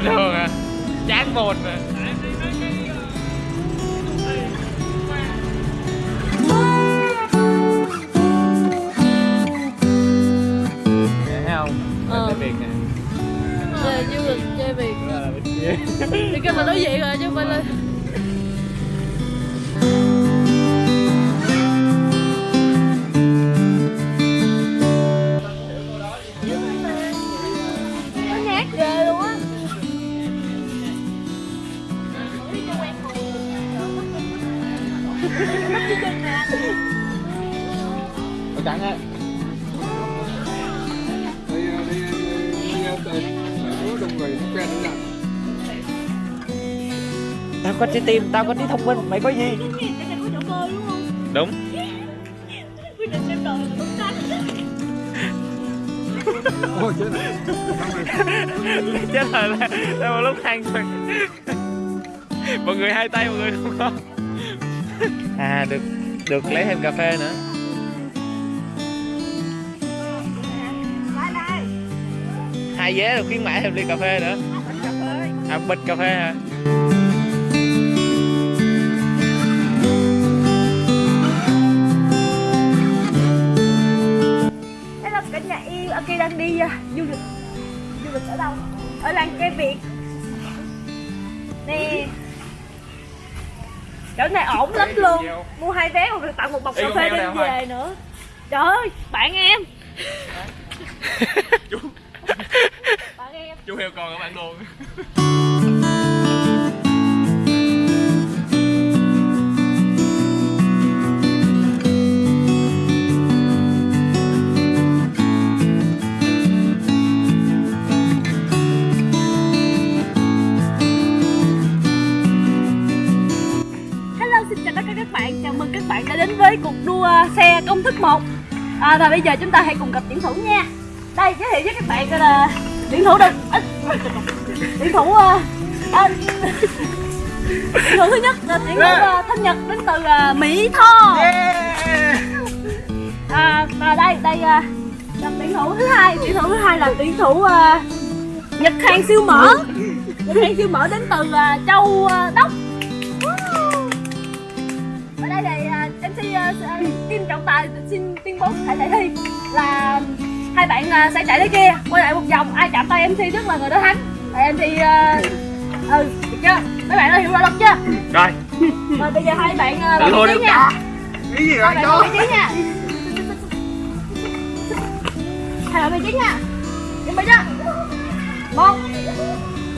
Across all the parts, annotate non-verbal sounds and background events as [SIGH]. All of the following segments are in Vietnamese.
bình thường à. Chán du lịch chơi là bên kia Thì kêu mà nói vậy rồi chứ không phải là Tao có trái tim, tao có trí thông minh, mày có gì? Đúng. Ôi chết rồi Chết rồi là, là một lúc than rồi Mọi người hai tay, mọi người không có. À, được được lấy thêm cà phê nữa. Hai vé được khuyến mãi thêm ly cà phê nữa. À bịch cà phê hả? Thế đi uh, du lịch Du lịch ở đâu? Ở làng cây Việt. Nè. Chỗ này ổn lắm luôn. Mua hai vé còn được tặng một bọc cà phê đem về nữa. Trời ơi, bạn em. Chú. Bạn em. Chú heo con ở bạn luôn [LAUGHS] công thức 1 à, Và bây giờ chúng ta hãy cùng gặp tuyển thủ nha. Đây, giới thiệu với các bạn là tuyển thủ à, Tuyển thủ uh, à, Tuyển thủ thứ nhất là tuyển thủ uh, thanh Nhật đến từ uh, Mỹ Tho. À, Và đây, đây uh, là tuyển thủ thứ hai. Tuyển thủ thứ hai là tuyển thủ uh, Nhật Hàn siêu mỡ. Nhật Hàn siêu mỡ đến từ uh, Châu uh, Đốc. Ở đây thì uh, MC uh, Kim Trọng Tài xin tuyên bố tại giải thi là hai bạn uh, sẽ chạy tới kia quay lại một vòng ai chạm tay MC trước là người đó thắng. Tại MC uh, ừ được chưa? Mấy bạn đã hiểu rõ luật chưa? Rồi. Rồi bây giờ hai bạn uh, thôi vị trí nha. Cái gì vậy vào vị trí nha. Hai bạn vị trí nha. Chuẩn bị chưa? Một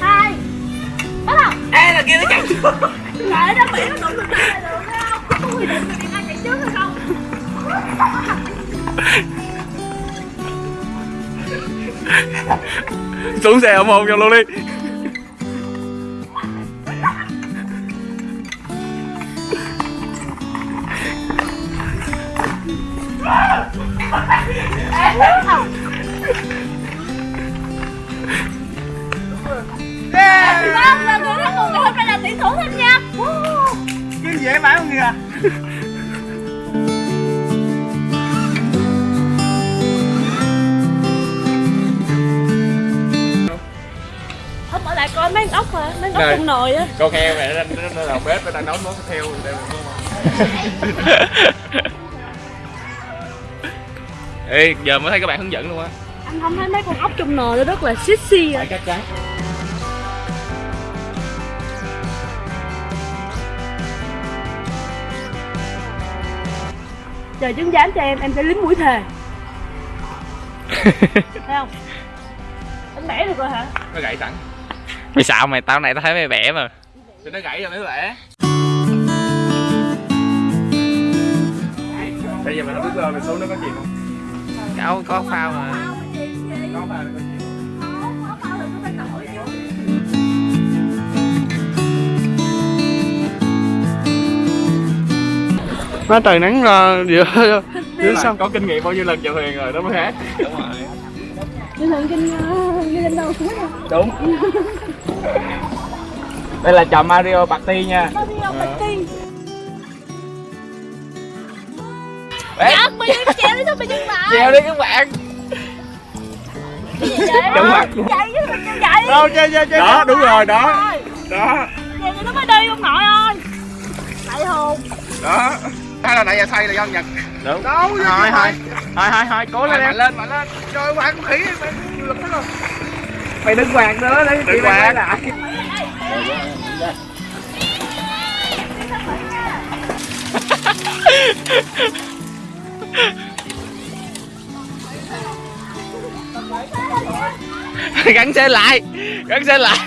hai bắt đầu. Ê là kia nó chạy Lại nó bị nó đụng được được không? Không quy định xuống xe ủng hộ cho luôn đi Vâng, và người thắng cuộc ngày hôm nay là tỷ thủ thêm nha. cái dễ phải không kìa Con ốc mà, mấy con ốc trong nồi á. Con heo này nó, nó, là bếp nó đang nấu món đây không? [LAUGHS] Ê, giờ mới thấy các bạn hướng dẫn luôn á. Anh không thấy mấy con ốc trong nồi nó rất là sexy à. Cắt trái Chờ chứng giám cho em, em sẽ lính mũi thề. [LAUGHS] Thấy không? Anh bẻ được rồi hả? Nó gãy sẵn Mày xạo mày, tao này tao thấy mày bẻ mà. Thì nó gãy rồi mới bẻ. Bây giờ mày không biết lên, mày xuống nó có gì không? Có, có phao mà. Có phao thì có gì nó trời nắng ra giữa Chứ sao? Có kinh nghiệm bao nhiêu lần chèo thuyền rồi đó mới hát Đúng rồi. Lần kinh, như lên đâu. Đúng [LAUGHS] đây là trò Mario Party nha. Mario ừ. Party. Dạ, mình treo đi thôi, mình dừng lại. Treo đi các bạn. Đúng mặt Chạy chứ mình chạy Đâu, chơi, chơi, chơi Đó, đúng rồi, đó. Đó. Vậy nó mới đi ông nội ơi. Tại hồn. Đó. Hay là nãy giờ xây là do Nhật. Đúng. Đâu, thôi, thôi. Thôi, thôi, thôi, cố lên em. Mạnh lên, mạnh lên. Trời, bạn khí, bạn lực hết rồi Mày đừng quạt nữa, để chị quạt. lại. Gắn xe lại gắn xe lại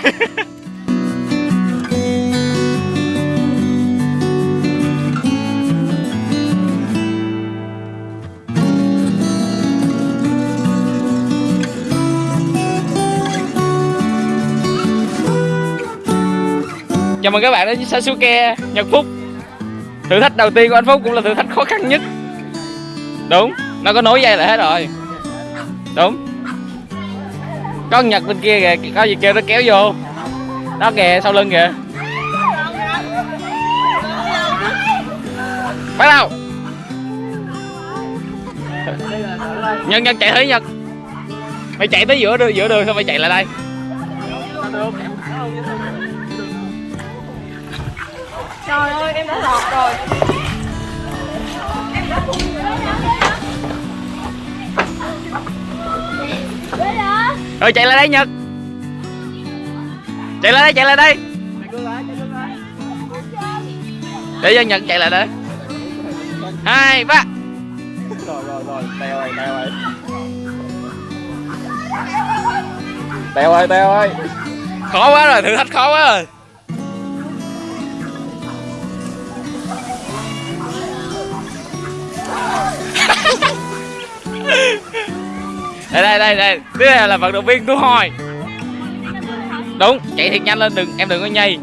chào mừng các bạn đến với Sasuke Nhật Phúc. Thử thách đầu tiên của anh Phúc cũng là thử thách khó khăn nhất. Đúng, nó có nối dây lại hết rồi. Đúng. Có con Nhật bên kia kìa, có gì kêu nó kéo vô. Đó kìa, sau lưng kìa. Bắt đầu. Nhân nhân chạy thử nhật. Mày chạy tới giữa đường giữa đường sao mày chạy lại đây. Trời ơi em đã lọt rồi. Rồi chạy lại đây nhật. Chạy lại đây chạy lại đây. Để cho nhật chạy lại đây. Hai ba. Rồi rồi rồi. Teo ơi teo ơi. Teo ơi teo ơi. Khó quá rồi thử thách khó quá rồi đây đây đây đây. Tiếp theo là vận động viên tu hồi đúng, chạy thiệt nhanh lên đừng, em đừng có nhây.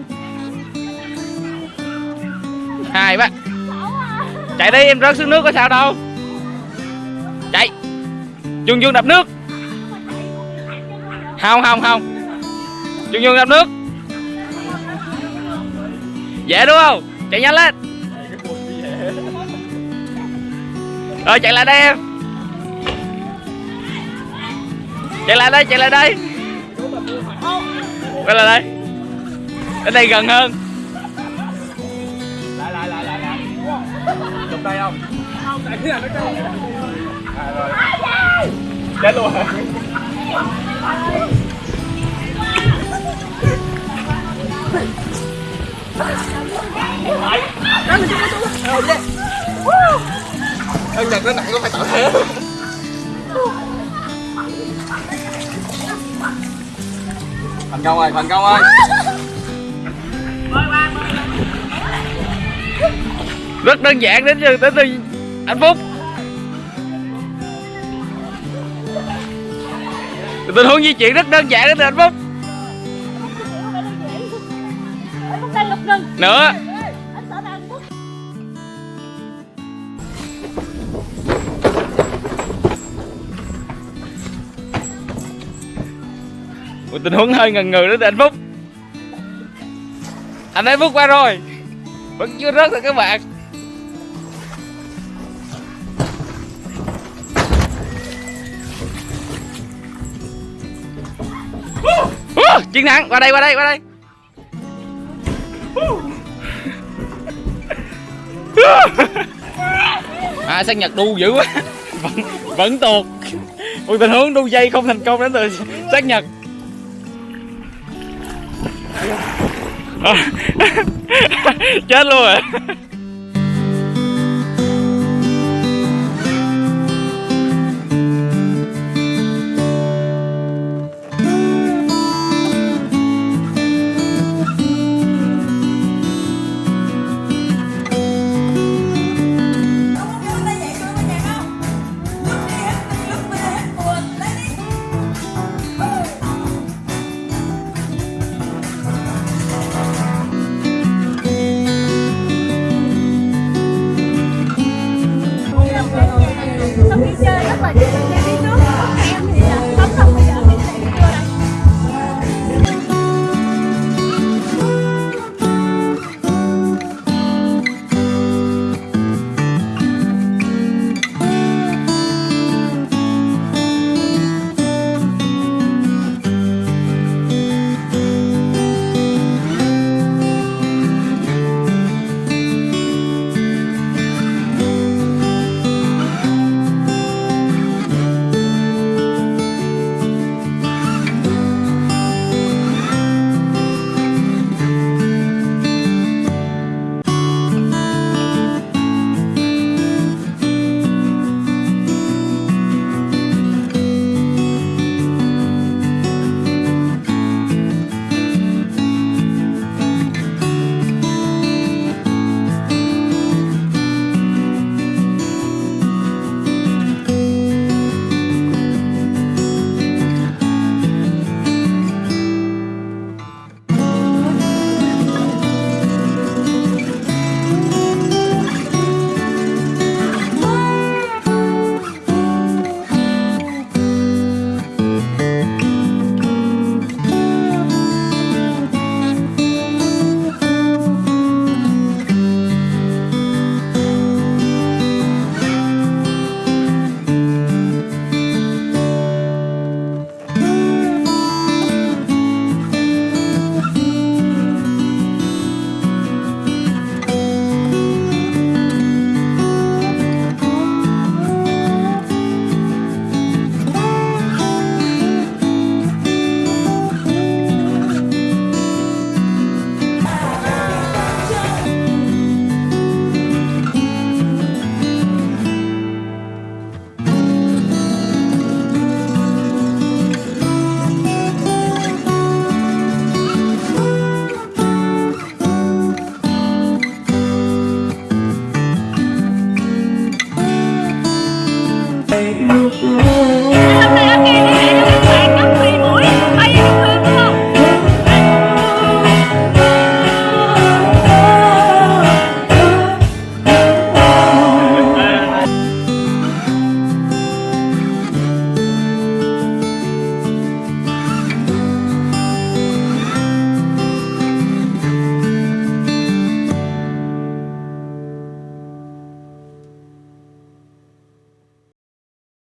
Hai bác. Chạy đi, em rớt xuống nước có sao đâu. Chạy. Chuông dương đập nước. Không không không. Chuông dương đập nước. Dễ đúng không? Chạy nhanh lên. Rồi chạy lại đây em chạy lại đây chạy lại đây quay lại đây đến đây gần hơn lại lại lại lại lại chụp đây không không tại cái là nó à, rồi chết luôn hả Ân Nhật nó nặng có phải tạo thế. Thành công ơi, thành công ơi. Rất đơn giản đến từ đến từ hạnh phúc. Tình huống di chuyển rất đơn giản đến từ Anh Phúc. Nữa một tình huống hơi ngần ngừ đến từ anh phúc. Anh ấy phúc qua rồi. Vẫn chưa rớt rồi các bạn Uh, chiến thắng. Qua đây qua đây qua đây. À sang nhật đu dữ quá. Vẫn vẫn tuột. Một tình huống đu dây không thành công đến từ sát nhật. [LAUGHS] chết luôn rồi. Chơi rất là